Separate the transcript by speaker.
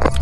Speaker 1: you